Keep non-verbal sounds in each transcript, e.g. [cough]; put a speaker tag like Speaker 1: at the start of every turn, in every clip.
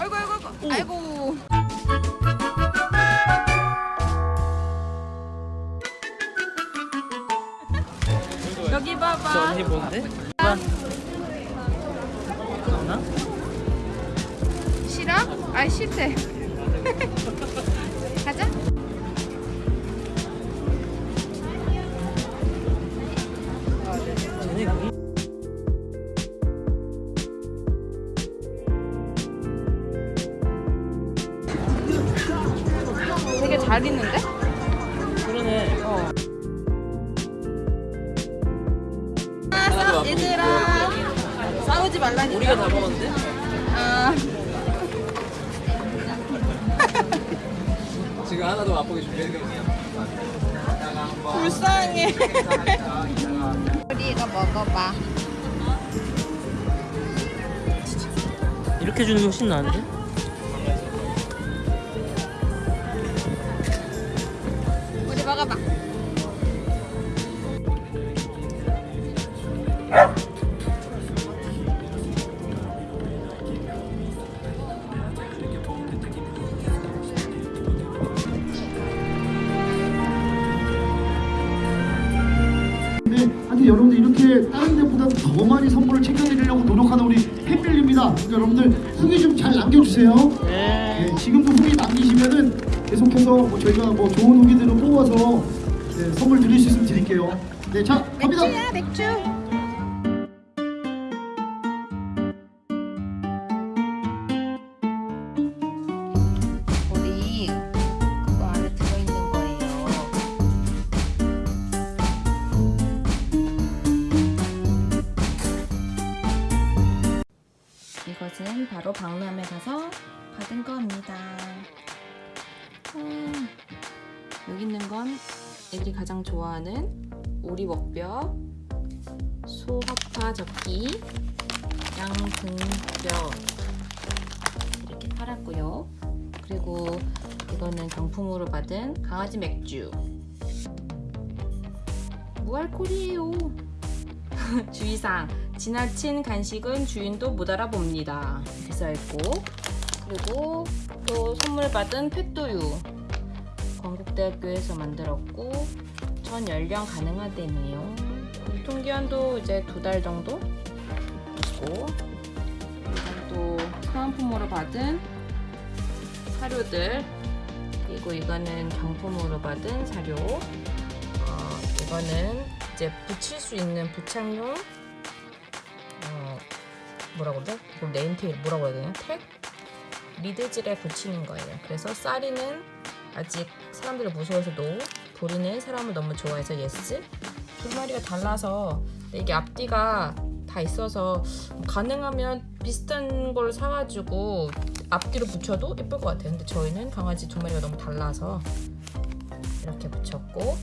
Speaker 1: 아이고 아이고 아이고
Speaker 2: 오.
Speaker 1: 아이고 [laughs] 여기
Speaker 2: 저
Speaker 1: 봐봐
Speaker 2: 언니 뭔데? 봐.
Speaker 1: 싫어? 아 싫대 잘 있는데?
Speaker 2: 그러네.
Speaker 1: 어. 아, 얘들아 싸우지 말라니까
Speaker 2: 우리가 다 먹었는데?
Speaker 1: 아, [laughs]
Speaker 3: 지금 하나도 맛보기 준비했거든요.
Speaker 1: 불쌍해 우리 이거 먹어봐
Speaker 2: 이렇게 주는 게 훨씬 나은데?
Speaker 1: 먹어봐
Speaker 4: 네, 하여튼 여러분들 이렇게 다른 데보다 더 많이 선물을 챙겨드리려고 노력하는 우리 팬밀리입니다. 그러니까 여러분들 후기 좀 잘 남겨주세요.
Speaker 2: 네.
Speaker 4: 네, 지금도 후기 남기시면은 계속해서 뭐 저희가 뭐 좋은 후기들을 뽑아서 네, 선물 드릴 수 있으면 드릴게요. 네, 자 갑니다.
Speaker 1: 맥주야 맥주 우리 그거 안에 들어있는 거예요 이것은 바로 박람회 가서 받은 겁니다 음, 여기 있는 건 애들이 가장 좋아하는 오리 먹뼈, 소화파 접기, 양등뼈 이렇게 팔았고요. 그리고 이거는 경품으로 받은 강아지 맥주. 무알콜이에요. [laughs] 주의사항 지나친 간식은 주인도 못 알아봅니다. 이렇게 써있고 그리고 또 선물 받은 펫도유 건국대학교에서 만들었고 전 연령 가능하대네요. 유통기한도 이제 두 달 정도 있고 또 사은품으로 받은 사료들 그리고 이거는 경품으로 받은 사료 어, 이거는 이제 붙일 수 있는 부착용 어, 뭐라고 그래? 이걸 name tag 뭐라고 해야 되냐? 택? 리드줄에 붙이는 거예요. 그래서 쌀이는 아직 사람들을 무서워해서도 보리는 사람을 너무 좋아해서 yes 두 마리가 달라서 이게 앞뒤가 다 있어서 가능하면 비슷한 걸 사가지고 앞뒤로 붙여도 예쁠 것 같아요. 근데 저희는 강아지 두 마리가 너무 달라서 이렇게 붙였고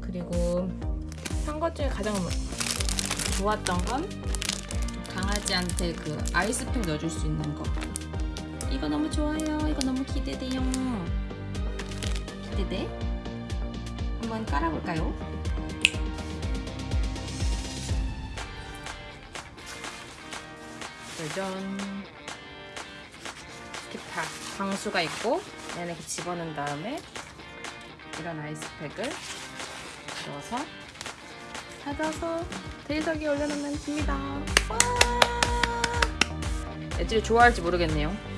Speaker 1: 그리고 한 것 중에 가장 좋았던 건 강아지한테 그 아이스팩 넣어줄 수 있는 거 이거 너무 좋아요. 이거 너무 기대돼요. 기대돼? 한번 깔아볼까요? 짜잔. 다 방수가 있고 얘는 이렇게 집어넣은 다음에 이런 아이스팩을 넣어서 닫아서 대리석에 올려놓으면 됩니다. 와! 애들이 좋아할지 모르겠네요